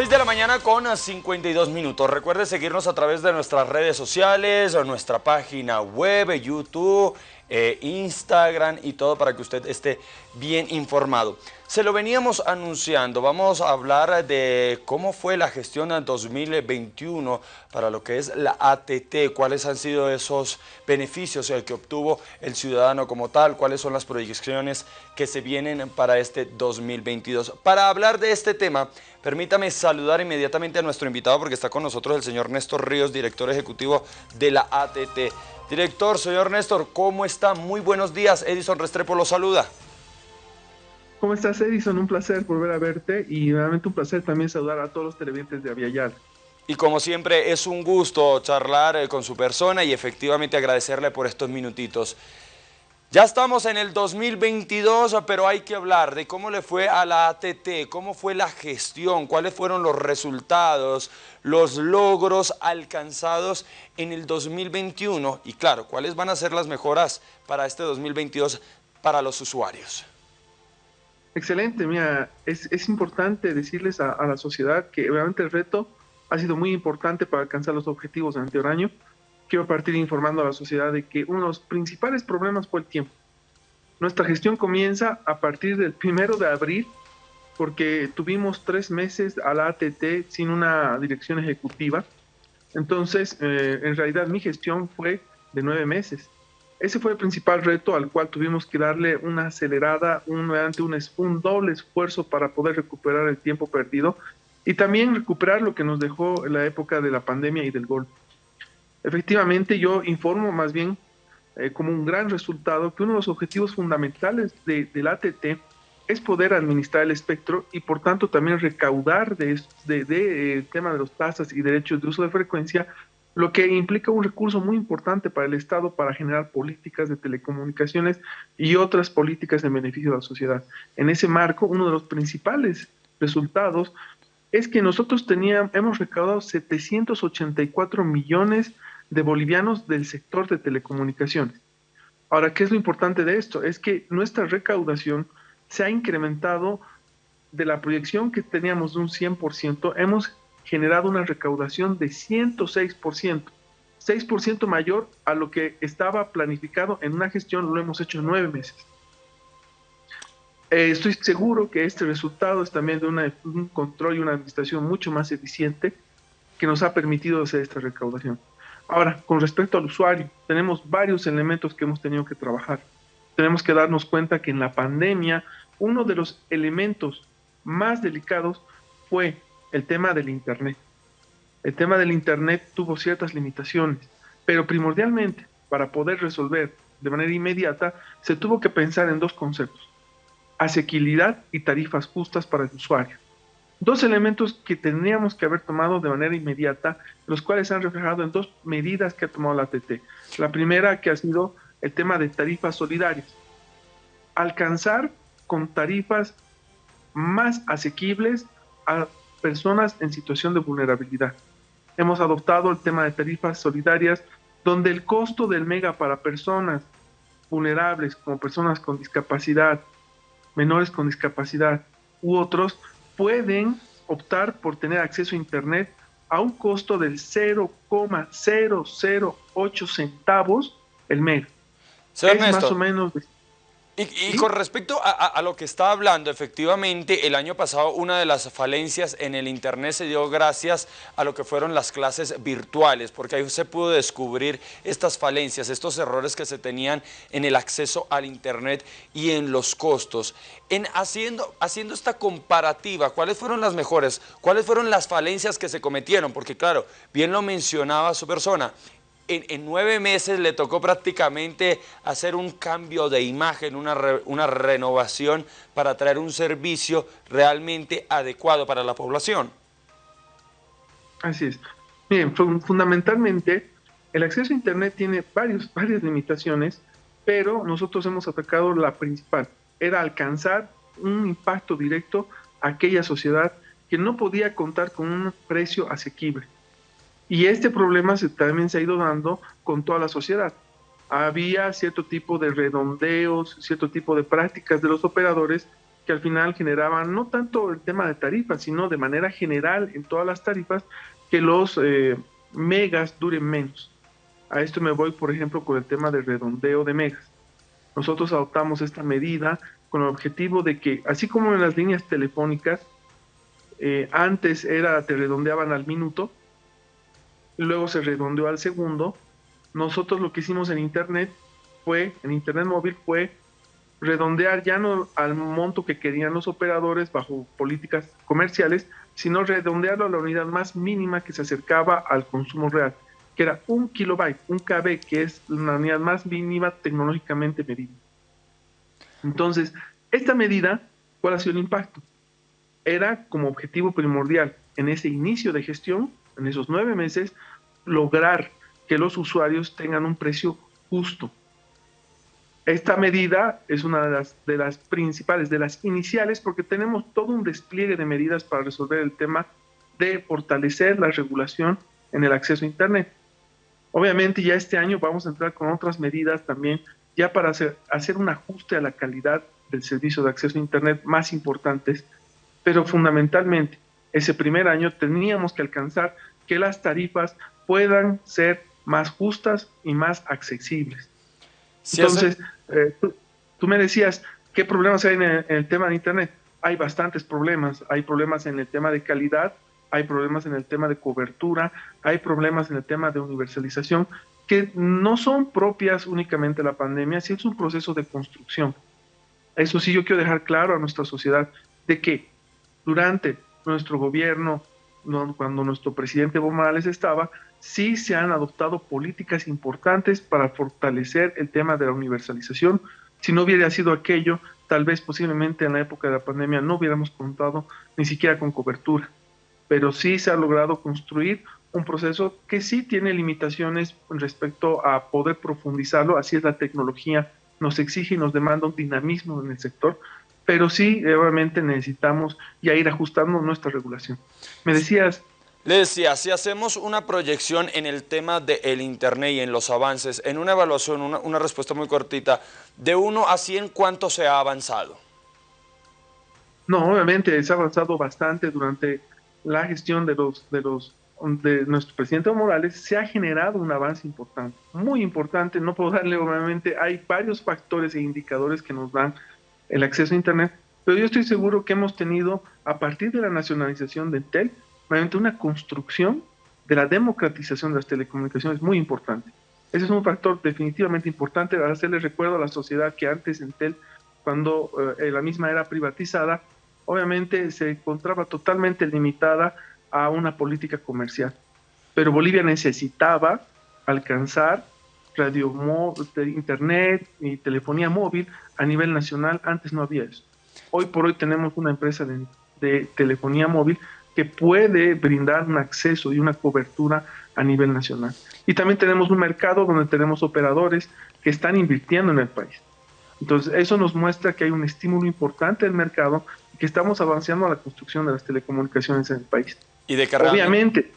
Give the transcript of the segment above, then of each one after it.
6 de la mañana con 52 minutos. Recuerde seguirnos a través de nuestras redes sociales, nuestra página web, YouTube, eh, Instagram y todo para que usted esté bien informado. Se lo veníamos anunciando, vamos a hablar de cómo fue la gestión en 2021 para lo que es la ATT, cuáles han sido esos beneficios que obtuvo el ciudadano como tal, cuáles son las proyecciones que se vienen para este 2022. Para hablar de este tema, permítame saludar inmediatamente a nuestro invitado porque está con nosotros el señor Néstor Ríos, director ejecutivo de la ATT. Director, señor Néstor, ¿cómo está? Muy buenos días. Edison Restrepo lo saluda. ¿Cómo estás, Edison? Un placer volver a verte y nuevamente un placer también saludar a todos los televidentes de Aviala. Y como siempre, es un gusto charlar eh, con su persona y efectivamente agradecerle por estos minutitos. Ya estamos en el 2022, pero hay que hablar de cómo le fue a la ATT, cómo fue la gestión, cuáles fueron los resultados, los logros alcanzados en el 2021 y claro, cuáles van a ser las mejoras para este 2022 para los usuarios. Excelente, mira, es, importante decirles a, la sociedad que obviamente el reto ha sido muy importante para alcanzar los objetivos del anterior año. Quiero partir informando a la sociedad de que uno de los principales problemas fue el tiempo. Nuestra gestión comienza a partir del primero de abril, porque tuvimos tres meses a la ATT sin una dirección ejecutiva. Entonces, eh, en realidad mi gestión fue de nueve meses. Ese fue el principal reto al cual tuvimos que darle una acelerada, un, un, un doble esfuerzo para poder recuperar el tiempo perdido y también recuperar lo que nos dejó la época de la pandemia y del golpe. Efectivamente, yo informo más bien eh, como un gran resultado que uno de los objetivos fundamentales de, del ATT es poder administrar el espectro y por tanto también recaudar de, de, eh, tema de los tasas y derechos de uso de frecuencia lo que implica un recurso muy importante para el Estado para generar políticas de telecomunicaciones y otras políticas en beneficio de la sociedad. En ese marco, uno de los principales resultados es que nosotros teníamos, hemos recaudado 784 millones de bolivianos del sector de telecomunicaciones. Ahora, ¿qué es lo importante de esto? Es que nuestra recaudación se ha incrementado de la proyección que teníamos de un 100%, hemos generado una recaudación de 106%, 6% mayor a lo que estaba planificado en una gestión, lo hemos hecho en nueve meses. Eh, estoy seguro que este resultado es también de un control y una administración mucho más eficiente que nos ha permitido hacer esta recaudación. Ahora, con respecto al usuario, tenemos varios elementos que hemos tenido que trabajar. Tenemos que darnos cuenta que en la pandemia uno de los elementos más delicados fue el tema del Internet. El tema del Internet tuvo ciertas limitaciones, pero primordialmente para poder resolver de manera inmediata se tuvo que pensar en dos conceptos, asequibilidad y tarifas justas para el usuario. Dos elementos que teníamos que haber tomado de manera inmediata, los cuales se han reflejado en dos medidas que ha tomado la ATT. La primera que ha sido el tema de tarifas solidarias. Alcanzar con tarifas más asequibles a personas en situación de vulnerabilidad. Hemos adoptado el tema de tarifas solidarias, donde el costo del mega para personas vulnerables, como personas con discapacidad, menores con discapacidad u otros, pueden optar por tener acceso a Internet a un costo del 0,008 centavos el mega. es más o menos y, con respecto a, lo que está hablando, efectivamente, el año pasado una de las falencias en el Internet se dio gracias a lo que fueron las clases virtuales, porque ahí se pudo descubrir estas falencias, estos errores que se tenían en el acceso al Internet y en los costos. En haciendo, haciendo esta comparativa, ¿cuáles fueron las mejores? ¿Cuáles fueron las falencias que se cometieron? Porque claro, bien lo mencionaba su persona, en, nueve meses le tocó prácticamente hacer un cambio de imagen, una, una renovación para traer un servicio realmente adecuado para la población. Así es. Bien, fundamentalmente el acceso a Internet tiene varios, varias limitaciones, pero nosotros hemos atacado la principal, era alcanzar un impacto directo a aquella sociedad que no podía contar con un precio asequible. Y este problema se, también se ha ido dando con toda la sociedad. Había cierto tipo de redondeos, cierto tipo de prácticas de los operadores que al final generaban no tanto el tema de tarifas, sino de manera general en todas las tarifas que los eh, megas duren menos. A esto me voy, por ejemplo, con el tema del redondeo de megas. Nosotros adoptamos esta medida con el objetivo de que, así como en las líneas telefónicas, eh, antes era, te redondeaban al minuto, luego se redondeó al segundo, nosotros lo que hicimos en Internet fue, en Internet móvil fue redondear ya no al monto que querían los operadores bajo políticas comerciales, sino redondearlo a la unidad más mínima que se acercaba al consumo real, que era un kilobyte, un KB, que es la unidad más mínima tecnológicamente medida. Entonces, esta medida, ¿cuál ha sido el impacto? Era como objetivo primordial en ese inicio de gestión, en esos nueve meses, lograr que los usuarios tengan un precio justo, esta medida es una de las, principales, de las iniciales, porque tenemos todo un despliegue de medidas para resolver el tema de fortalecer la regulación en el acceso a Internet. Obviamente ya este año vamos a entrar con otras medidas también, ya para hacer un ajuste a la calidad del servicio de acceso a Internet más importantes, pero fundamentalmente ese primer año teníamos que alcanzar que las tarifas puedan ser más justas y más accesibles. Entonces, eh, tú, me decías, ¿qué problemas hay en el, tema de Internet? Hay bastantes problemas. Hay problemas en el tema de calidad, hay problemas en el tema de cobertura, hay problemas en el tema de universalización, que no son propias únicamente de la pandemia, sino es un proceso de construcción. Eso sí, yo quiero dejar claro a nuestra sociedad de que durante nuestro gobierno, cuando nuestro presidente Evo Morales estaba, sí se han adoptado políticas importantes para fortalecer el tema de la universalización. Si no hubiera sido aquello, tal vez posiblemente en la época de la pandemia no hubiéramos contado ni siquiera con cobertura. Pero sí se ha logrado construir un proceso que sí tiene limitaciones respecto a poder profundizarlo, así es la tecnología, nos exige y nos demanda un dinamismo en el sector, pero sí, obviamente necesitamos ya ir ajustando nuestra regulación. Me decías, le decía, si hacemos una proyección en el tema del Internet y en los avances, en una evaluación, una, respuesta muy cortita, de 1 a 100, ¿cuánto se ha avanzado? No, obviamente se ha avanzado bastante durante la gestión de los de los de nuestro presidente Morales, se ha generado un avance importante, muy importante, no puedo darle obviamente, hay varios factores e indicadores que nos dan el acceso a Internet, pero yo estoy seguro que hemos tenido, a partir de la nacionalización de Intel, una construcción de la democratización de las telecomunicaciones muy importante. Ese es un factor definitivamente importante para hacerle recuerdo a la sociedad que antes Entel, cuando eh, la misma era privatizada, obviamente se encontraba totalmente limitada a una política comercial. Pero Bolivia necesitaba alcanzar radio, internet y telefonía móvil a nivel nacional. Antes no había eso. Hoy por hoy tenemos una empresa de telefonía móvil que puede brindar un acceso y una cobertura a nivel nacional. Y también tenemos un mercado donde tenemos operadores que están invirtiendo en el país. Entonces, eso nos muestra que hay un estímulo importante del mercado y que estamos avanzando a la construcción de las telecomunicaciones en el país. Y de que Obviamente,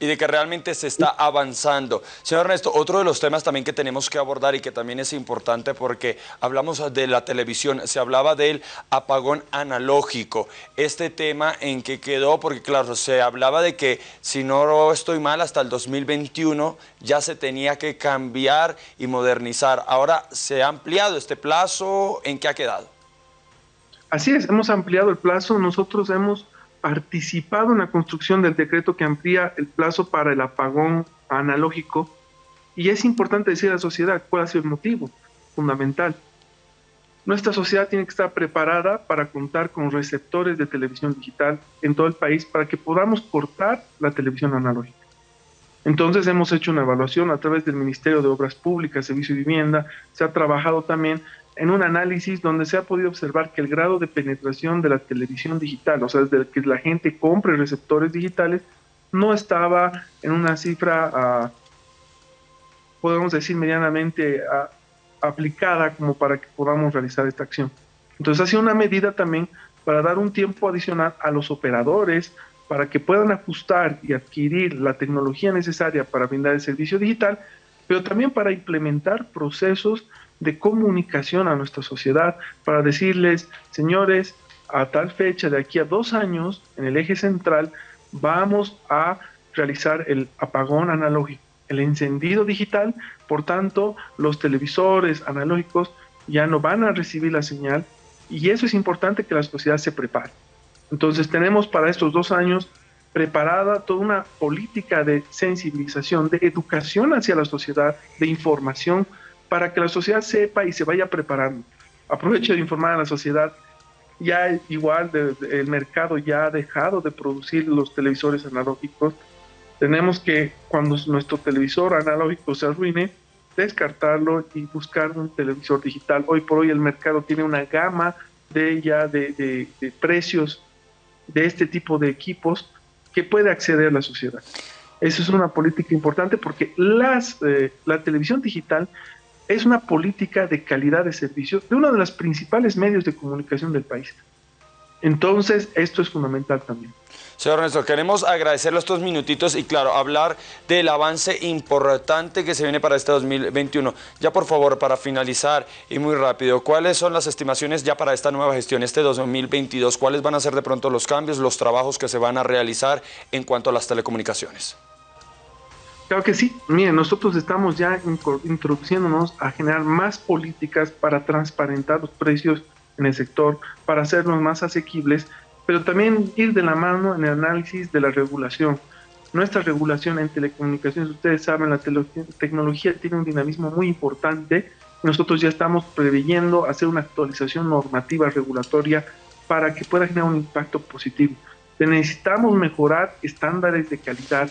y de que realmente se está avanzando. Señor Ernesto, otro de los temas también que tenemos que abordar y que también es importante porque hablamos de la televisión, se hablaba del apagón analógico. Este tema en que quedó, porque claro, se hablaba de que si no estoy mal, hasta el 2021 ya se tenía que cambiar y modernizar. Ahora se ha ampliado este plazo, ¿en qué ha quedado? Así es, hemos ampliado el plazo, nosotros hemos participado en la construcción del decreto que amplía el plazo para el apagón analógico y es importante decir a la sociedad cuál ha sido el motivo fundamental. Nuestra sociedad tiene que estar preparada para contar con receptores de televisión digital en todo el país para que podamos cortar la televisión analógica. Entonces hemos hecho una evaluación a través del Ministerio de Obras Públicas, Servicio y Vivienda, se ha trabajado también en un análisis donde se ha podido observar que el grado de penetración de la televisión digital, o sea, desde que la gente compre receptores digitales, no estaba en una cifra, ah, podemos decir, medianamente ah, aplicada como para que podamos realizar esta acción. Entonces, ha sido una medida también para dar un tiempo adicional a los operadores para que puedan ajustar y adquirir la tecnología necesaria para brindar el servicio digital, pero también para implementar procesos de comunicación a nuestra sociedad para decirles, señores, a tal fecha, de aquí a dos años, en el eje central, vamos a realizar el apagón analógico, el encendido digital, por tanto, los televisores analógicos ya no van a recibir la señal y eso es importante que la sociedad se prepare. Entonces tenemos para estos dos años preparada toda una política de sensibilización, de educación hacia la sociedad, de información, para que la sociedad sepa y se vaya preparando. Aprovecho de informar a la sociedad, ya igual el mercado ya ha dejado de producir los televisores analógicos. Tenemos que, cuando nuestro televisor analógico se arruine, descartarlo y buscar un televisor digital. Hoy por hoy el mercado tiene una gama de ya de, precios de este tipo de equipos que puede acceder a la sociedad. Eso es una política importante porque las, eh, la televisión digital es una política de calidad de servicio de uno de los principales medios de comunicación del país. Entonces, esto es fundamental también. Señor Ernesto, queremos agradecerle estos minutitos y claro, hablar del avance importante que se viene para este 2021. Ya por favor, para finalizar y muy rápido, ¿cuáles son las estimaciones ya para esta nueva gestión, este 2022? ¿Cuáles van a ser de pronto los cambios, los trabajos que se van a realizar en cuanto a las telecomunicaciones? Claro que sí. Miren, nosotros estamos ya introduciéndonos a generar más políticas para transparentar los precios en el sector, para hacerlos más asequibles pero también ir de la mano en el análisis de la regulación. Nuestra regulación en telecomunicaciones, ustedes saben, la tecnología tiene un dinamismo muy importante. Nosotros ya estamos preveyendo hacer una actualización normativa regulatoria para que pueda generar un impacto positivo. Necesitamos mejorar estándares de calidad.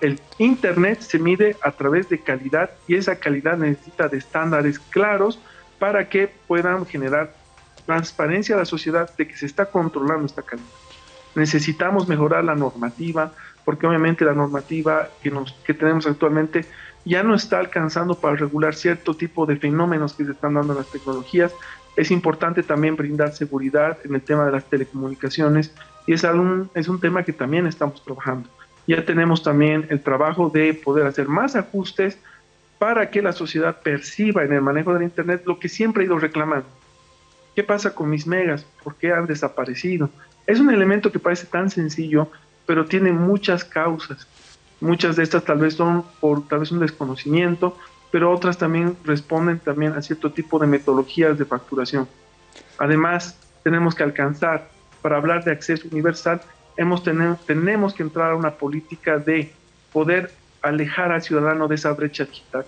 El Internet se mide a través de calidad y esa calidad necesita de estándares claros para que puedan generar transparencia a la sociedad de que se está controlando esta calidad. Necesitamos mejorar la normativa, porque obviamente la normativa que, nos, que tenemos actualmente ya no está alcanzando para regular cierto tipo de fenómenos que se están dando en las tecnologías. Es importante también brindar seguridad en el tema de las telecomunicaciones y es, algún, es un tema que también estamos trabajando. Ya tenemos también el trabajo de poder hacer más ajustes para que la sociedad perciba en el manejo del Internet lo que siempre ha ido reclamando, ¿Qué pasa con mis megas? ¿Por qué han desaparecido? Es un elemento que parece tan sencillo, pero tiene muchas causas. Muchas de estas tal vez son por tal vez un desconocimiento, pero otras también responden también a cierto tipo de metodologías de facturación. Además, tenemos que alcanzar, para hablar de acceso universal, hemos tenemos que entrar a una política de poder alejar al ciudadano de esa brecha digital.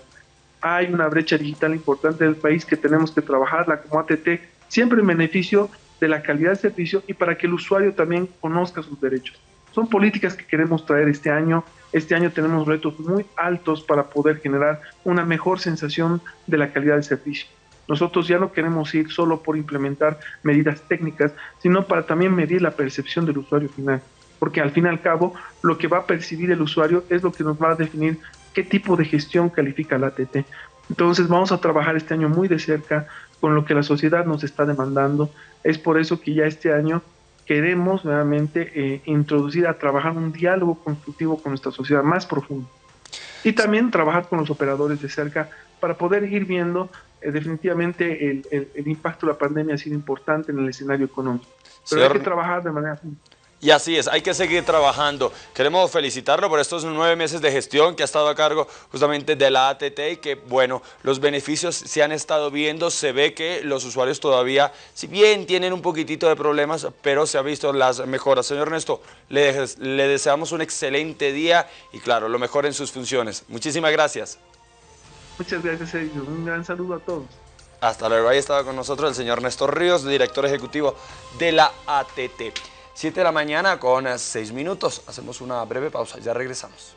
Hay una brecha digital importante del país que tenemos que trabajarla como ATT siempre en beneficio de la calidad del servicio y para que el usuario también conozca sus derechos. Son políticas que queremos traer este año. Este año tenemos retos muy altos para poder generar una mejor sensación de la calidad del servicio. Nosotros ya no queremos ir solo por implementar medidas técnicas, sino para también medir la percepción del usuario final. Porque al fin y al cabo, lo que va a percibir el usuario es lo que nos va a definir qué tipo de gestión califica la ATT. Entonces vamos a trabajar este año muy de cerca con lo que la sociedad nos está demandando. Es por eso que ya este año queremos nuevamente eh, introducir a trabajar un diálogo constructivo con nuestra sociedad más profundo. Y también trabajar con los operadores de cerca para poder ir viendo eh, definitivamente el, el, impacto de la pandemia ha sido importante en el escenario económico. Pero hay que trabajar de manera y así es, hay que seguir trabajando. Queremos felicitarlo por estos nueve meses de gestión que ha estado a cargo justamente de la ATT y que, bueno, los beneficios se han estado viendo. Se ve que los usuarios todavía, si bien tienen un poquitito de problemas, pero se ha visto las mejoras. Señor Ernesto, le, le deseamos un excelente día y, claro, lo mejor en sus funciones. Muchísimas gracias. Muchas gracias, Sergio. Un gran saludo a todos. Hasta luego. Ahí estaba con nosotros el señor Néstor Ríos, director ejecutivo de la ATT. 7 de la mañana con eh, 6 minutos. Hacemos una breve pausa, ya regresamos.